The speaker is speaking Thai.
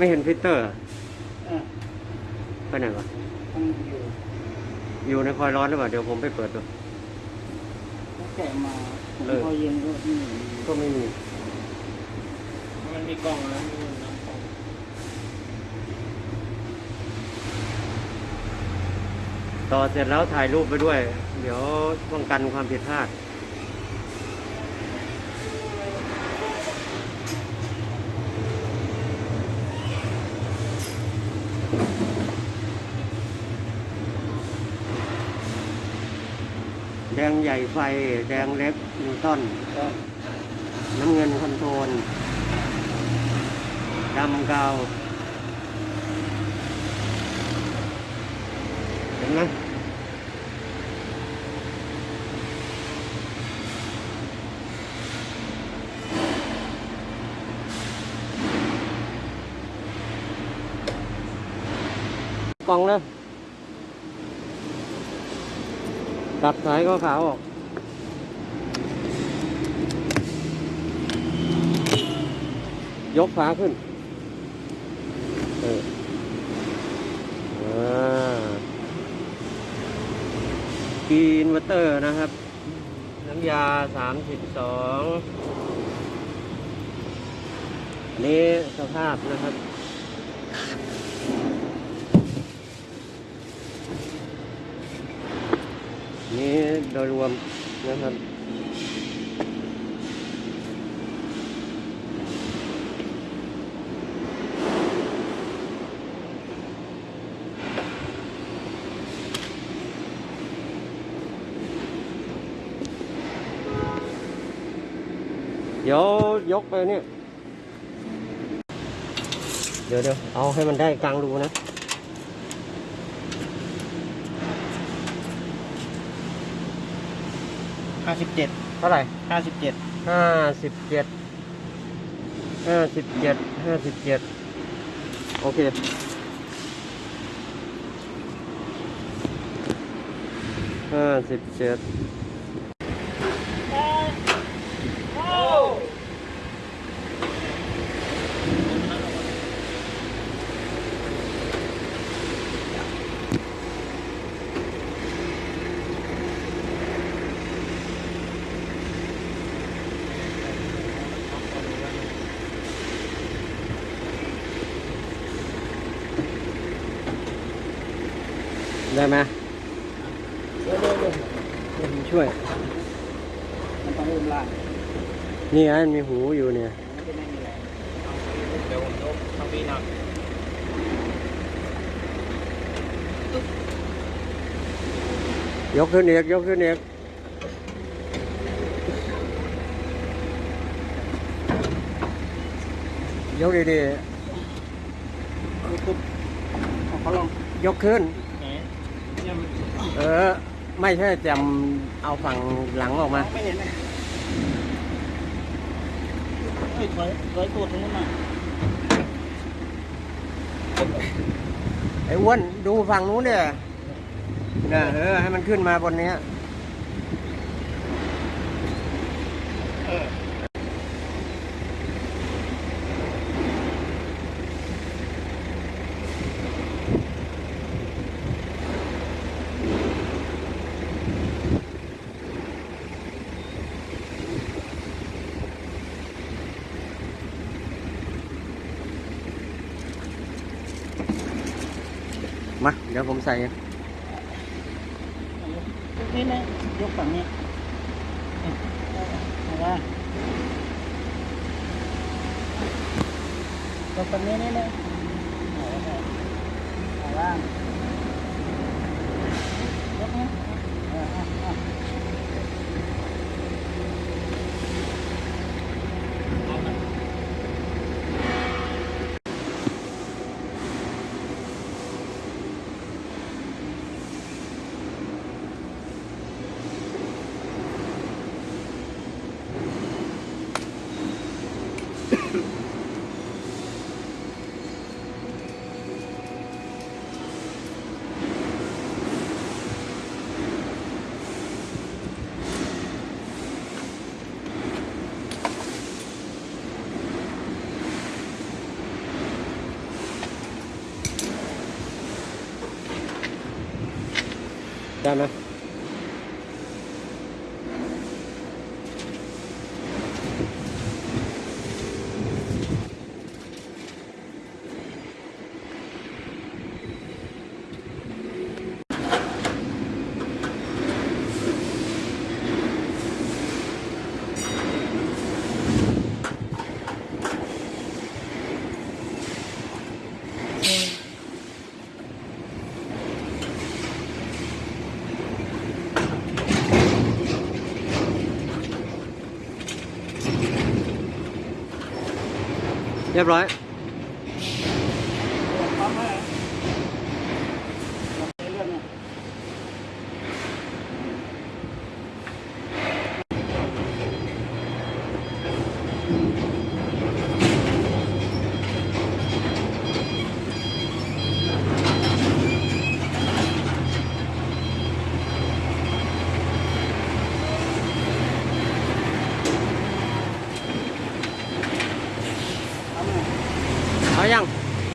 ไม่เห็นฟิลเตอร์อะอะไปไหนวะมันอยู่อยู่ในคอยล์ร้อนหรือเปล่าเดี๋ยวผมไปเปิดดูตั้งแต่มาผมเออพอเย็นก็นี่ก็ไม่มีมันมีกล่องแล้วมีน้ำกล่องต่อเสร็จแล้วถ่ายรูปไปด้วย เดี๋ยวป้องกันความผิดพลาด ดงใหญ่ไฟ แดงเล็กนิวตันก็น้ำเงินคอนโทรลดำกาวเห็นไหมกล่องเลย ตัดสายก็ขาวออกยกฝาขึ้น เอออ่ากีนวอร์เตอร์นะครับ น้ำยาสามสิบสองอันนี้สภาพนะครับ นี่โดยรวมนะครับเดี๋ยวยกไปเนี่ย เดี๋ยวเดี๋ยวเอาให้มันได้กลางรูนะห้าสิบเจ็ดเท่าไหร่ห้าสิบเจ็ดห้าสิบเจ็ดห้าสิบเจ็ดห้าสิบเจ็ดโอเคห้าสิบเจ็ด ได้ไหมเดี๋ยวเดี๋ยวเดี๋ยวเดี๋ยวผมช่วยมันต้องอุ้มล่างนี่ไงมันมีหูอยู่เนี่ยมันจะไม่มีแรงเดี๋ยวผมยกทำวีนักยกขึ้นอีกยกขึ้นอีกยกดีๆยกขึ้น เนี่ยมันเออ ไม่ใช่จำเอาฝั่งหลังออกมา ไม่เห็นเลยเฮ้ยถอยถอยตัวตรงนู้นมาไอ้อ้วนดูฝั่งนู้นเนี่ยนะเออให้มันขึ้นมาบนเนี้ยเออ มาเดี๋ยวผมใส่นี่นะยกฝั่ง Down. เรียบร้อย